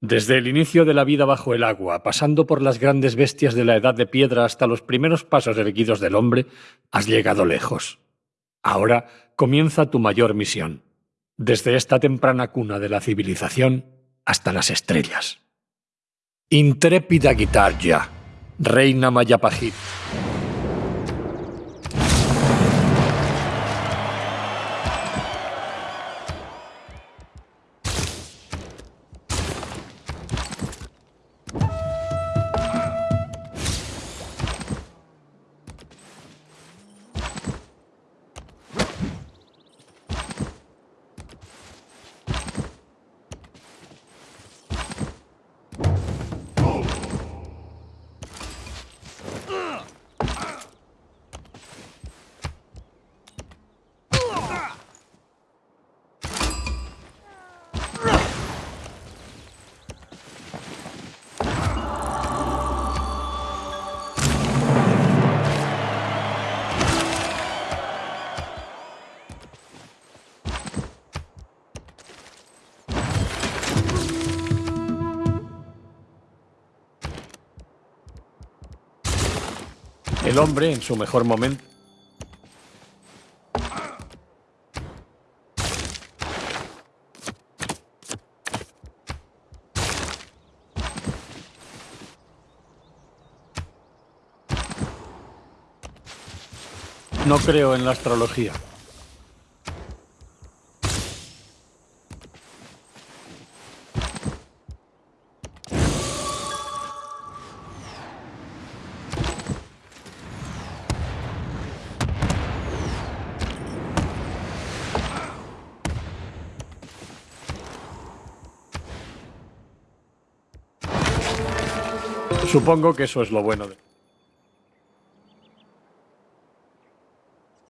Desde el inicio de la vida bajo el agua, pasando por las grandes bestias de la edad de piedra hasta los primeros pasos erguidos del hombre, has llegado lejos. Ahora comienza tu mayor misión, desde esta temprana cuna de la civilización hasta las estrellas. Intrépida Guitarja, reina Mayapajit. El hombre, en su mejor momento, No creo en la astrología. Supongo que eso es lo bueno de...